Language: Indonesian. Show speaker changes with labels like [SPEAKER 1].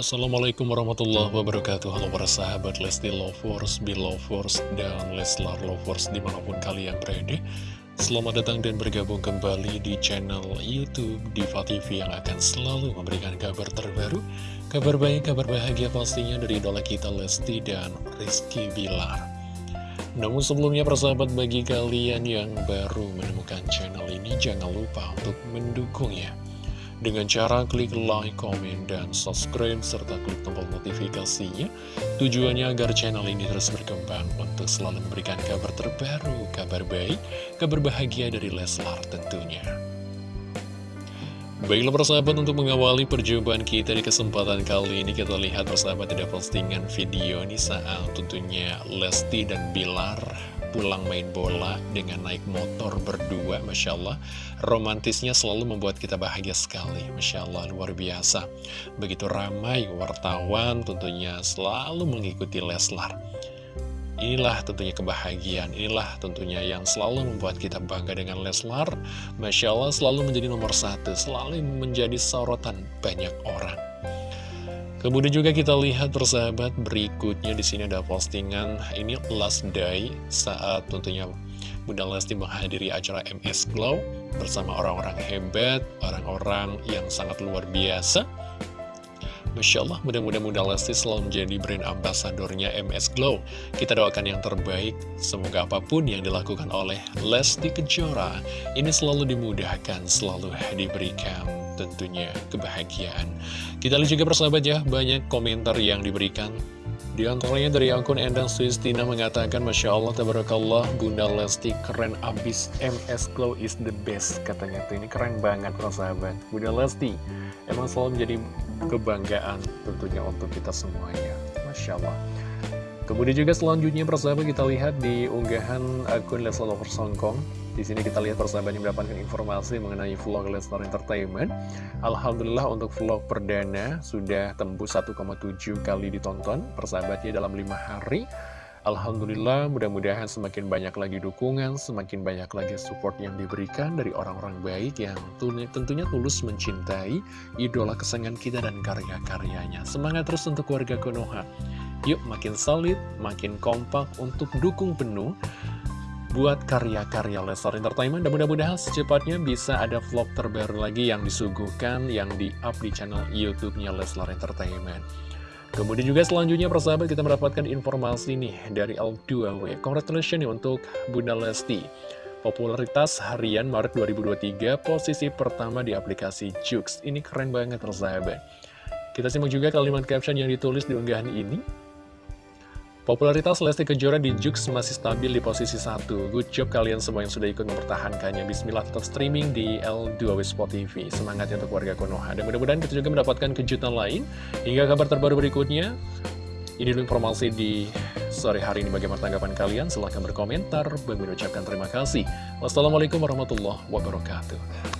[SPEAKER 1] Assalamualaikum warahmatullahi wabarakatuh. Halo para sahabat Lesti Lovers, Belovers, dan Leslar Lovers di mana pun kalian berada. Selamat datang dan bergabung kembali di channel Youtube Diva TV yang akan selalu memberikan kabar terbaru Kabar baik, kabar bahagia pastinya dari idola kita Lesti dan Rizky Bilar. Namun sebelumnya persahabat bagi kalian yang baru menemukan channel ini jangan lupa untuk mendukungnya dengan cara klik like, komen, dan subscribe, serta klik tombol notifikasinya. Tujuannya agar channel ini terus berkembang untuk selalu memberikan kabar terbaru, kabar baik, kabar bahagia dari Leslar tentunya. Baiklah persahabat untuk mengawali perjumpaan kita di kesempatan kali ini kita lihat persahabat ada postingan video ini saat tentunya Lesti dan Bilar pulang main bola dengan naik motor berdua Masya Allah romantisnya selalu membuat kita bahagia sekali Masya Allah luar biasa begitu ramai wartawan tentunya selalu mengikuti Leslar Inilah tentunya kebahagiaan, inilah tentunya yang selalu membuat kita bangga dengan Leslar. Masya Allah selalu menjadi nomor satu, selalu menjadi sorotan banyak orang. Kemudian juga kita lihat persahabat berikutnya di sini ada postingan ini last day saat tentunya Bunda Lesti menghadiri acara MS Glow bersama orang-orang hebat, orang-orang yang sangat luar biasa. Masya Allah, mudah-mudahan Bunda Lesti selalu menjadi brand ambasadornya MS Glow. Kita doakan yang terbaik, semoga apa pun yang dilakukan oleh Lesti Kejora, ini selalu dimudahkan, selalu diberikan tentunya kebahagiaan. Kita lihat juga persahabat ya, banyak komentar yang diberikan. Di antaranya dari akun Endang Suistina mengatakan, Masya Allah, Tabarakallah, Bunda Lesti keren abis, MS Glow is the best, katanya tuh. Ini keren banget persahabat. Bunda Lesti, emang selalu menjadi kebanggaan tentunya untuk kita semuanya. Masya Allah. Kemudian juga selanjutnya persahabat kita lihat di unggahan akun Leslie Lovers Hongkong di sini kita lihat persahabat yang mendapatkan informasi mengenai vlog Lesnar Entertainment. Alhamdulillah untuk vlog perdana sudah tembus 1,7 kali ditonton persahabatnya dalam 5 hari. Alhamdulillah mudah-mudahan semakin banyak lagi dukungan, semakin banyak lagi support yang diberikan dari orang-orang baik yang tentunya tulus mencintai idola kesayangan kita dan karya-karyanya. Semangat terus untuk warga Konoha. Yuk makin solid, makin kompak untuk dukung penuh buat karya-karya Leslar Entertainment dan mudah-mudahan secepatnya bisa ada vlog terbaru lagi yang disuguhkan yang di-up di channel YouTube-nya Leslar Entertainment. Kemudian juga selanjutnya persahabat kita mendapatkan informasi nih dari L2W. Congratulations nih untuk Bunda Lesti. Popularitas harian Maret 2023 posisi pertama di aplikasi Jux. Ini keren banget persahabat. Kita simak juga kalimat caption yang ditulis di unggahan ini. Popularitas Lesti Kejora di Jux masih stabil di posisi satu. Good job kalian semua yang sudah ikut mempertahankannya. Bismillah tetap streaming di L2W Sport TV. Semangat ya untuk warga Konoha. Dan mudah-mudahan kita juga mendapatkan kejutan lain. Hingga kabar terbaru berikutnya. Ini dulu informasi di sore hari ini bagaimana tanggapan kalian. Silahkan berkomentar. Bagi mengucapkan terima kasih. Wassalamualaikum warahmatullahi wabarakatuh.